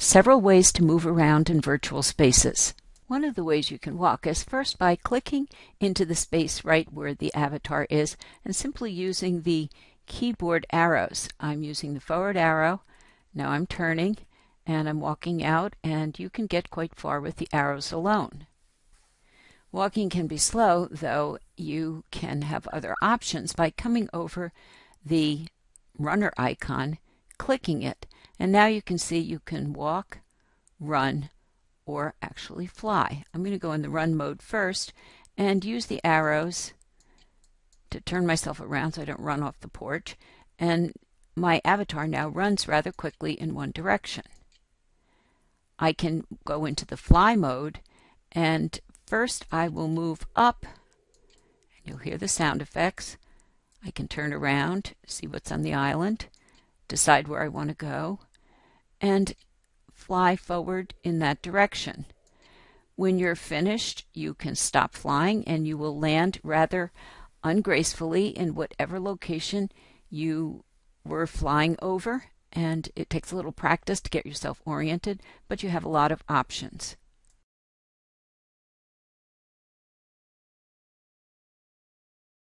Several ways to move around in virtual spaces. One of the ways you can walk is first by clicking into the space right where the avatar is and simply using the keyboard arrows. I'm using the forward arrow, now I'm turning and I'm walking out and you can get quite far with the arrows alone. Walking can be slow, though you can have other options by coming over the runner icon, clicking it, and now you can see you can walk, run, or actually fly. I'm going to go in the run mode first and use the arrows to turn myself around so I don't run off the porch. And my avatar now runs rather quickly in one direction. I can go into the fly mode and first I will move up and you'll hear the sound effects. I can turn around, see what's on the island, decide where I want to go, and fly forward in that direction. When you're finished, you can stop flying and you will land rather ungracefully in whatever location you were flying over. And it takes a little practice to get yourself oriented, but you have a lot of options.